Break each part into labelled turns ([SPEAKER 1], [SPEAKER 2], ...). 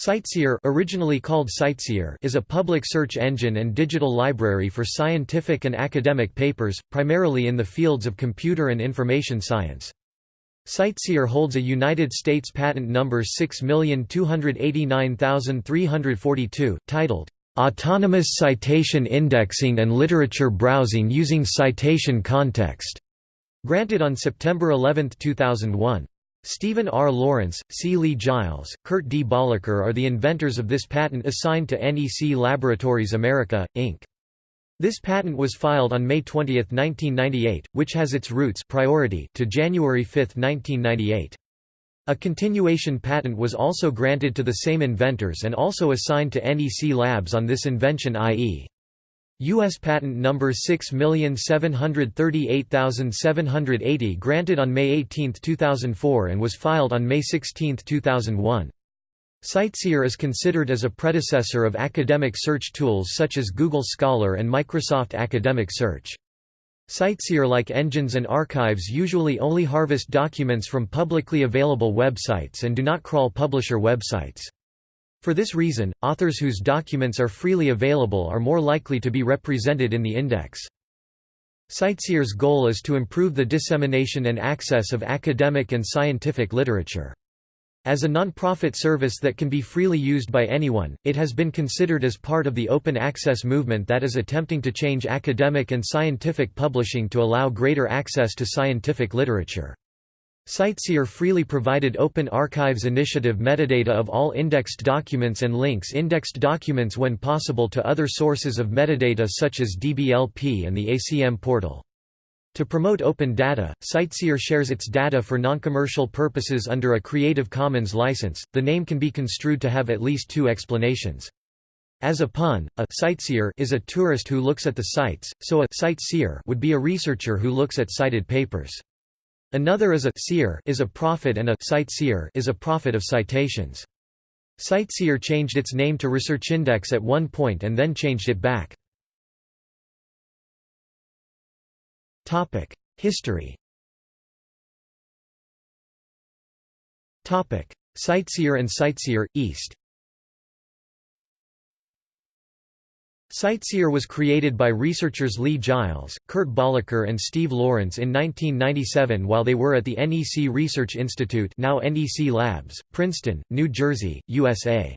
[SPEAKER 1] CiteSeer originally called CiteSeer is a public search engine and digital library for scientific and academic papers, primarily in the fields of computer and information science. CiteSeer holds a United States patent number 6289342, titled, "'Autonomous Citation Indexing and Literature Browsing Using Citation Context", granted on September 11, 2001. Stephen R. Lawrence, C. Lee Giles, Kurt D. Bollacker are the inventors of this patent assigned to NEC Laboratories America, Inc. This patent was filed on May 20, 1998, which has its roots priority to January 5, 1998. A continuation patent was also granted to the same inventors and also assigned to NEC Labs on this invention i.e. U.S. Patent Number 6738780 granted on May 18, 2004 and was filed on May 16, 2001. CiteSeer is considered as a predecessor of academic search tools such as Google Scholar and Microsoft Academic Search. CiteSeer-like engines and archives usually only harvest documents from publicly available websites and do not crawl publisher websites. For this reason, authors whose documents are freely available are more likely to be represented in the index. CiteSeer's goal is to improve the dissemination and access of academic and scientific literature. As a non-profit service that can be freely used by anyone, it has been considered as part of the open access movement that is attempting to change academic and scientific publishing to allow greater access to scientific literature. CiteSeer freely provided Open Archives Initiative metadata of all indexed documents and links indexed documents when possible to other sources of metadata such as DBLP and the ACM portal. To promote open data, CiteSeer shares its data for noncommercial purposes under a Creative Commons license. The name can be construed to have at least two explanations. As a pun, a sightseer is a tourist who looks at the sites, so a sightseer would be a researcher who looks at cited papers. Another is a seer is a prophet and a CiteSeer is a prophet of citations. CiteSeer changed its name to ResearchIndex at one point and then changed it back. History CiteSeer and CiteSeer, East CiteSeer was created by researchers Lee Giles, Kurt Bollacker and Steve Lawrence in 1997 while they were at the NEC Research Institute now NEC Labs, Princeton, New Jersey, USA.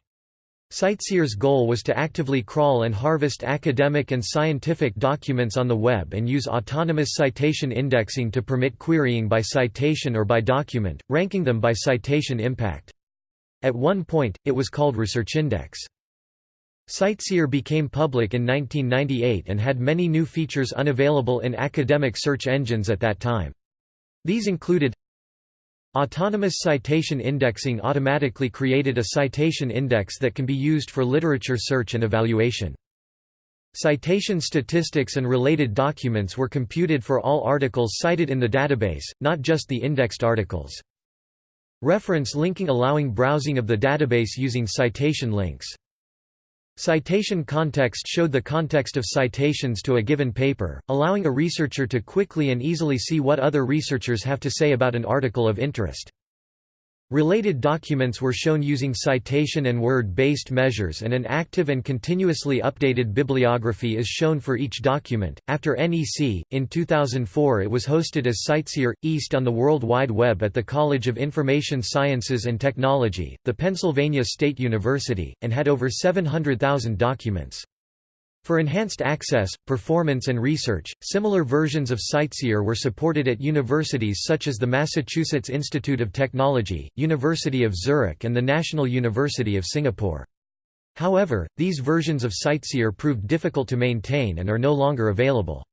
[SPEAKER 1] CiteSeer's goal was to actively crawl and harvest academic and scientific documents on the web and use autonomous citation indexing to permit querying by citation or by document, ranking them by citation impact. At one point, it was called ResearchIndex. CiteSeer became public in 1998 and had many new features unavailable in academic search engines at that time. These included Autonomous citation indexing automatically created a citation index that can be used for literature search and evaluation. Citation statistics and related documents were computed for all articles cited in the database, not just the indexed articles. Reference linking allowing browsing of the database using citation links. Citation context showed the context of citations to a given paper, allowing a researcher to quickly and easily see what other researchers have to say about an article of interest. Related documents were shown using citation and word-based measures and an active and continuously updated bibliography is shown for each document. After NEC, in 2004 it was hosted as CiteSeer East on the World Wide Web at the College of Information Sciences and Technology, the Pennsylvania State University, and had over 700,000 documents. For enhanced access, performance and research, similar versions of CiteSeer were supported at universities such as the Massachusetts Institute of Technology, University of Zurich and the National University of Singapore. However, these versions of CiteSeer proved difficult to maintain and are no longer available.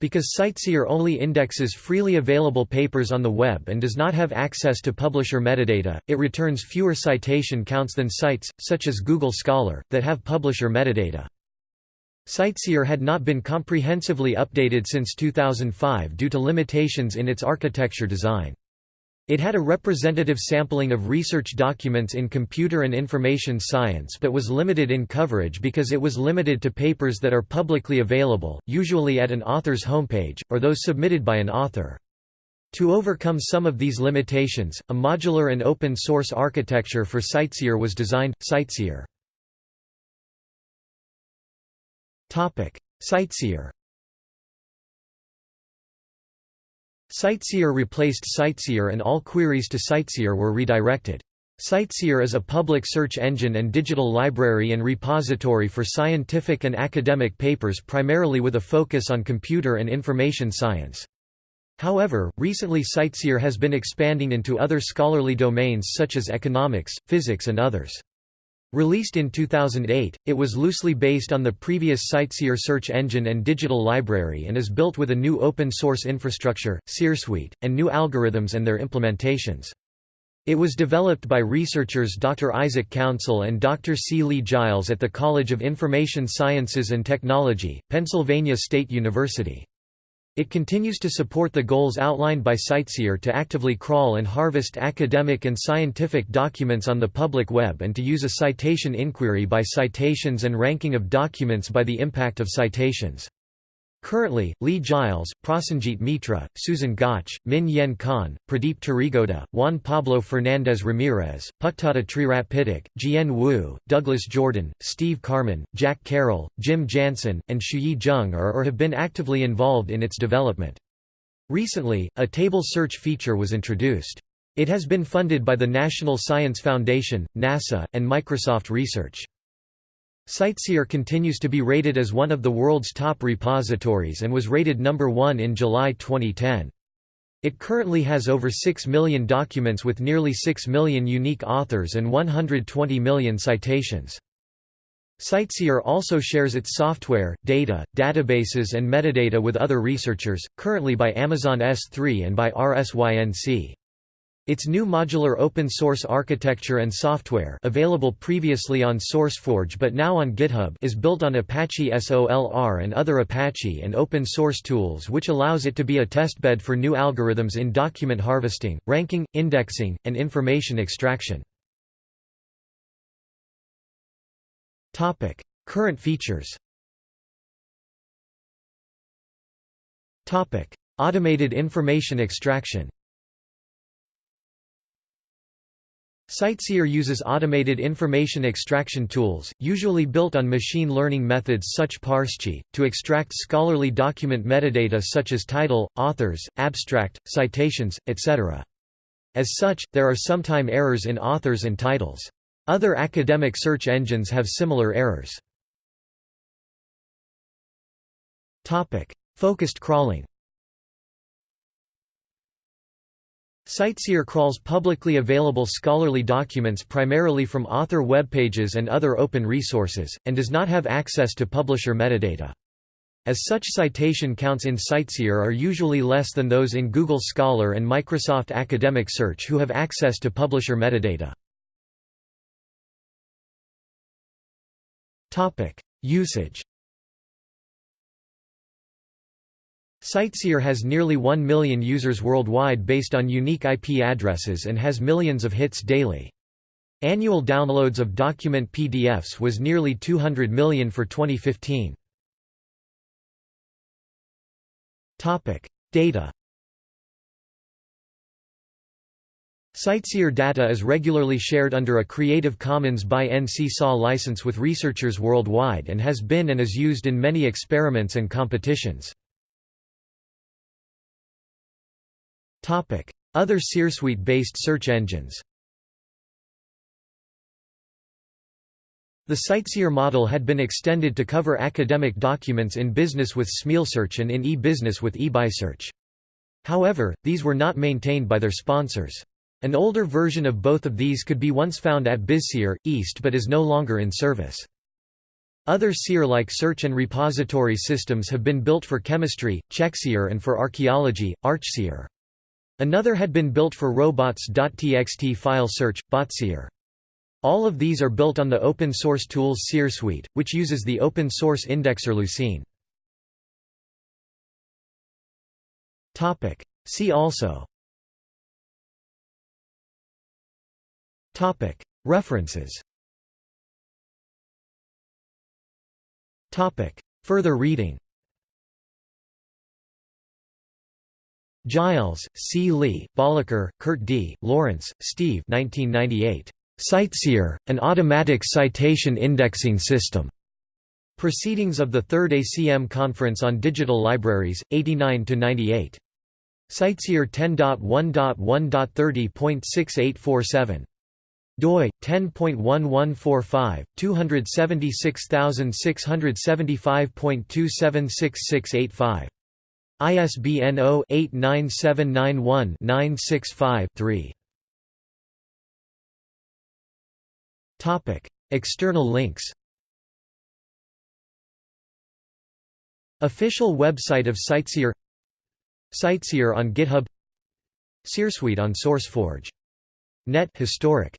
[SPEAKER 1] Because CiteSeer only indexes freely available papers on the web and does not have access to publisher metadata, it returns fewer citation counts than sites, such as Google Scholar, that have publisher metadata. CiteSeer had not been comprehensively updated since 2005 due to limitations in its architecture design. It had a representative sampling of research documents in computer and information science but was limited in coverage because it was limited to papers that are publicly available, usually at an author's homepage, or those submitted by an author. To overcome some of these limitations, a modular and open-source architecture for CiteSeer was designed, CiteSeer. CiteSeer CiteSeer replaced CiteSeer and all queries to CiteSeer were redirected. CiteSeer is a public search engine and digital library and repository for scientific and academic papers primarily with a focus on computer and information science. However, recently CiteSeer has been expanding into other scholarly domains such as economics, physics and others. Released in 2008, it was loosely based on the previous CiteSeer search engine and digital library and is built with a new open-source infrastructure, SeerSuite, and new algorithms and their implementations. It was developed by researchers Dr. Isaac Councill and Dr. C. Lee Giles at the College of Information Sciences and Technology, Pennsylvania State University. It continues to support the goals outlined by CiteSeer to actively crawl and harvest academic and scientific documents on the public web and to use a citation inquiry by citations and ranking of documents by the impact of citations. Currently, Lee Giles, Prasenjit Mitra, Susan Gauch, Min Yen Kan, Pradeep Teregowda, Juan Pablo Fernandez Ramirez, Pucktada Treeratpituk, Jian Wu, Douglas Jordan, Steve Carman, Jack Carroll, Jim Jansen, and Shuyi Zheng are or have been actively involved in its development. Recently, a table search feature was introduced. It has been funded by the National Science Foundation, NASA, and Microsoft Research. CiteSeer continues to be rated as one of the world's top repositories and was rated number 1 in July 2010. It currently has over 6 million documents with nearly 6 million unique authors and 120 million citations. CiteSeer also shares its software, data, databases and metadata with other researchers, currently by Amazon S3 and by RSYNC. Its new modular open-source architecture and software available previously on SourceForge but now on GitHub is built on Apache SOLR and other Apache and open-source tools which allows it to be a testbed for new algorithms in document harvesting, ranking, indexing, and information extraction. Current features Automated information extraction CiteSeer uses automated information extraction tools, usually built on machine learning methods such ParsCit, to extract scholarly document metadata such as title, authors, abstract, citations, etc. As such, there are sometime errors in authors and titles. Other academic search engines have similar errors. Focused crawling CiteSeer crawls publicly available scholarly documents primarily from author web pages and other open resources, and does not have access to publisher metadata. As such citation counts in CiteSeer are usually less than those in Google Scholar and Microsoft Academic Search who have access to publisher metadata. Usage CiteSeer has nearly 1 million users worldwide based on unique IP addresses and has millions of hits daily. Annual downloads of document PDFs was nearly 200 million for 2015. Topic: Data CiteSeer data is regularly shared under a Creative Commons by NC SA license with researchers worldwide and has been and is used in many experiments and competitions. Other SeerSuite-based search engines The CiteSeer model had been extended to cover academic documents in business with SmealSearch and in e-business with eBizSearch. However, these were not maintained by their sponsors. An older version of both of these could be once found at BizSeer, East but is no longer in service. Other SEER-like search and repository systems have been built for chemistry, ChemXSeer and for archaeology, ArchSeer. Another had been built for robots.txt file search, Botseer. All of these are built on the open-source tools SeerSuite, which uses the open-source indexer Lucene. See also. References. Further reading Giles, C. Lee, Bollacker, Kurt D., Lawrence, Steve 1998. CiteSeer, an automatic citation indexing system. Proceedings of the Third ACM Conference on Digital Libraries, 89–98. CiteSeer 10.1.1.30.6847 doi 10.1145 276675.276685 ISBN 0-89791-965-3 Topic External links. Official website of CiteSeer CiteSeer on GitHub. SeerSuite on SourceForge. Net historic